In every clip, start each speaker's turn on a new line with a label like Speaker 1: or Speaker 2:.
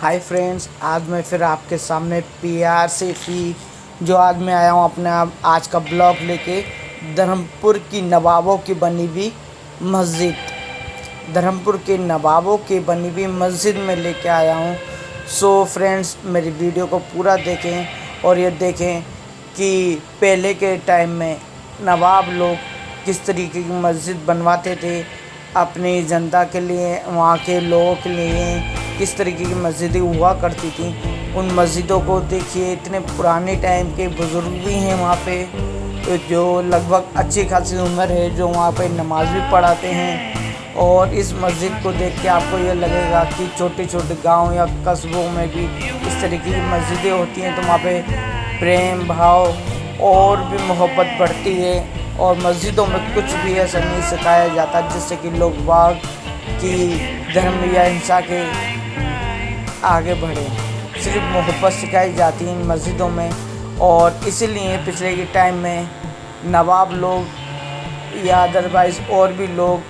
Speaker 1: Hi friends आज मैं फिर आपके सामने पी आर से फ़ी जो आज मैं आया हूँ अपने आप, आज का ब्लॉग लेके, धर्मपुर की नवाबों की बनी हुई मस्जिद। धर्मपुर के नवाबों की बनी हुई मस्जिद में लेके आया हूँ। सो फ्रेंड्स मेरी वीडियो को पूरा देखें और ये देखें कि पहले के टाइम में नवाब लोग किस तरीके की मस्जिद बनवाते थे, अपनी जनता के लिए, वहाँ के लोगों के लिए किस तरीके की मस्जिदें हुआ करती थी। उन मस्जिदों को देखिए, इतने पुराने टाइम के बुज़ुर्ग भी हैं वहाँ पे तो जो लगभग अच्छी खासी उम्र है, जो वहाँ पे नमाज़ भी पढ़ाते हैं। और इस मस्जिद को देख के आपको ये लगेगा कि छोटे छोटे गाँव या कस्बों में भी इस तरीके की मस्जिदें होती हैं तो वहाँ पे प्रेम, भाव और भी मोहब्बत बढ़ती है। और मस्जिदों में कुछ भी ऐसा नहीं सिखाया जाता, जिससे कि लोग बाग की धर्म या हिंसा के आगे बढ़े। सिर्फ़ मोहब्बत सिखाई जाती है इन मस्जिदों में और इसीलिए पिछले के टाइम में नवाब लोग या अदरवाइज़ और भी लोग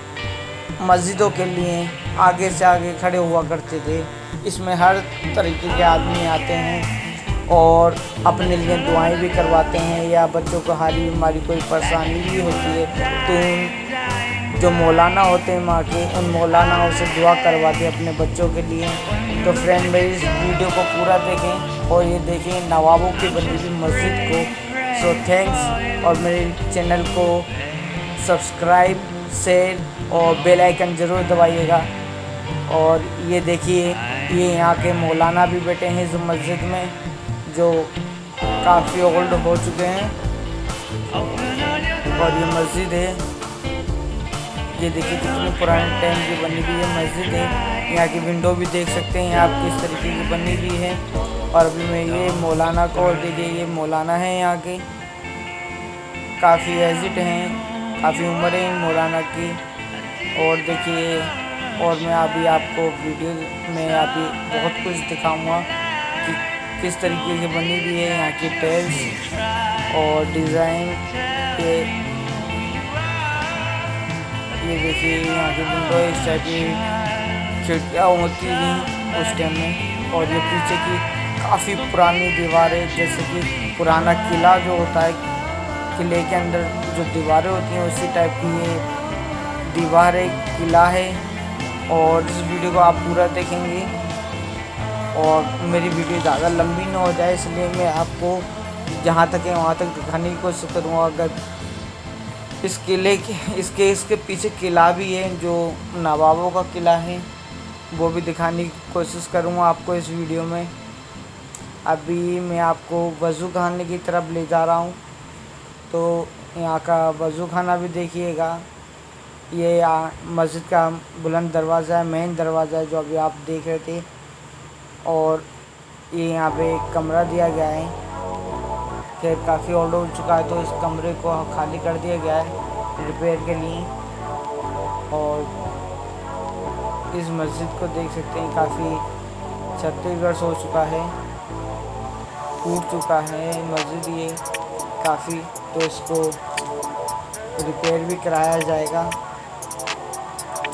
Speaker 1: मस्जिदों के लिए आगे से आगे खड़े हुआ करते थे। इसमें हर तरीके के आदमी आते हैं और अपने लिए दुआएँ भी करवाते हैं। या बच्चों को हारी बीमारी कोई परेशानी भी होती है तो जो मौलाना होते हैं माँ के, उन मौलानाओं से दुआ करवाते अपने बच्चों के लिए। तो फ्रेंड मेरी इस वीडियो को पूरा देखें और ये देखें नवाबों की बनी हुई मस्जिद को। सो थैंक्स और मेरे चैनल को सब्सक्राइब शेयर और बेल आइकन ज़रूर दबाइएगा। और ये देखिए, ये यहाँ के मौलाना भी बैठे हैं इस मस्जिद में, जो काफ़ी ओल्ड हो चुके हैं। और ये मस्जिद है। ये देखिए कितनी पुराने टाइम की बनी हुई है मस्जिद है। यहाँ की विंडो भी देख सकते हैं आप किस तरीके की बनी हुई है। और अभी मैं ये मौलाना को और देखिए ये मौलाना है यहाँ के। काफ़ी एजिट हैं, काफ़ी उम्र है मौलाना की। और देखिए, और मैं अभी आपको वीडियो में अभी बहुत कुछ दिखाऊँगा कि किस तरीके की बनी हुई है यहाँ की टेल्स और डिज़ाइन के ये देखिए यहाँ की विंडो इस टाइप की खिड़कियाँ होती थी उस टाइम में। और ये पीछे की काफ़ी पुरानी दीवारें, जैसे कि पुराना किला जो होता है, किले के अंदर जो दीवारें होती हैं, उसी टाइप की ये दीवारें, किला है। और इस वीडियो को आप पूरा देखेंगे। और मेरी वीडियो ज़्यादा लंबी ना हो जाए, इसलिए मैं आपको जहाँ तक है वहाँ तक दिखाने की कोशिश करूँगा। अगर इस किले के, इसके इसके पीछे किला भी है, जो नवाबों का किला है। वो भी दिखाने की कोशिश करूँगा आपको इस वीडियो में। अभी मैं आपको वज़ू खाने की तरफ़ ले जा रहा हूँ। तो यहाँ का वज़ू खाना भी देखिएगा। ये मस्जिद का बुलंद दरवाज़ा है मेन दरवाज़ा है, जो अभी आप देख रहे थे। और ये यहाँ पे कमरा दिया गया है। खैर काफ़ी ओल्ड हो चुका है तो इस कमरे को खाली कर दिया गया है रिपेयर के लिए। और इस मस्जिद को देख सकते हैं, काफ़ी छत्तीसगढ़ हो चुका है, टूट चुका है मस्जिद ये काफ़ी तो इसको रिपेयर भी कराया जाएगा।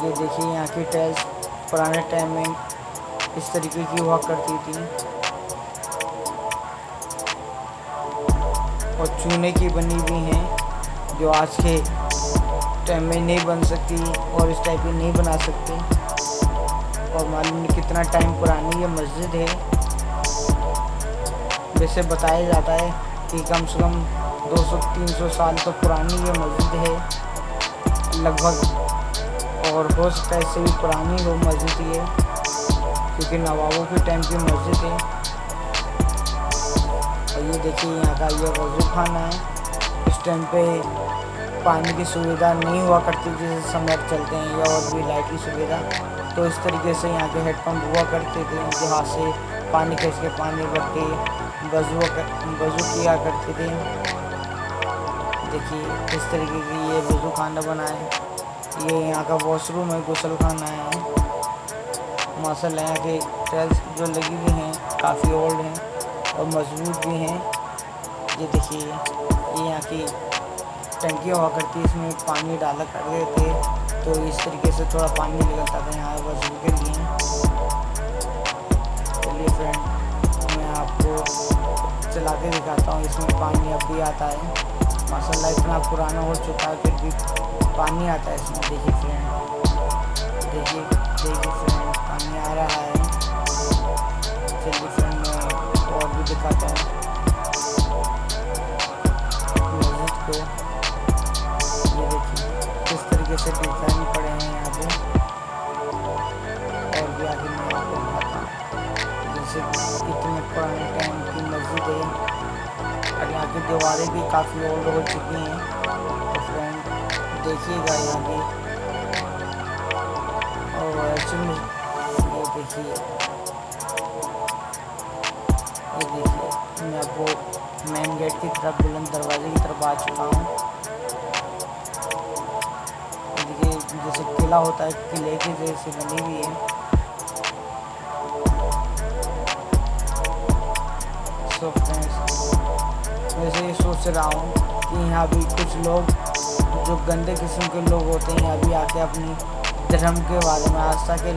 Speaker 1: ये देखिए यहाँ की टाइल्स पुराने टाइम में इस तरीके की हुआ करती थी। और चूने की बनी हुई हैं, जो आज के टाइम में नहीं बन सकती और इस टाइप की नहीं बना सकते। और मालूम नहीं कितना टाइम पुरानी ये मस्जिद है। जैसे बताया जाता है कि कम से कम 200-300 साल तो पुरानी ये मस्जिद है। लगभग और हो सकता है इससे भी पुरानी हो मस्जिद ये, क्योंकि नवाबों के टाइम की मस्जिद है। ये देखिए यहाँ का ये वज़ू खाना है। इस टाइम पे पानी की सुविधा नहीं हुआ करती, जैसे समय चलते हैं, या और भी लाइट की सुविधा। तो इस तरीके से यहाँ के हेडपम्प हुआ करते थे, उनके हाथ से पानी खींच के पानी भर के वज़ू वज़ू किया करते थे। देखिए, इस तरीके की ये वज़ू खाना बना है ये यहाँ का वॉशरूम है, गुसल खाना है। माशा यहाँ के टाइल्स जो लगी हुई हैं, काफ़ी ओल्ड हैं। और मज़बूत भी हैं। ये देखिए, ये यहाँ की टंकी हुआ करती है, इसमें पानी डाला कर रहे थे तो इस तरीके से थोड़ा पानी निकलता था, यहाँ बस के लिए चलिए फ्रेंड मैं आपको चला के दिखाता हूँ, इसमें पानी अब भी आता है। माशाल्लाह, इतना पुराना हो चुका है, फिर भी पानी आता है इसमें। देखिए फ्रेंड देखिए देखिए फ्रेंड पानी आ रहा है। की दीवारें भी काफ़ी ओल्ड हो चुकी हैं। तो फ्रेंड देखिएगा यहाँ की और ये देखिए। ये देखिए, मैं आपको मेन गेट की तरफ़ बुलंद दरवाजे की तरफ़ आ चुका हूँ। देखिए, जैसे किला होता है, किले की जैसे बनी हुई है। सो फ्रेंड्स वैसे ही सोच रहा हूँ कि यहाँ भी कुछ लोग, जो गंदे किस्म के लोग होते हैं यहाँ भी आके अपनी धर्म के बारे में आस्था के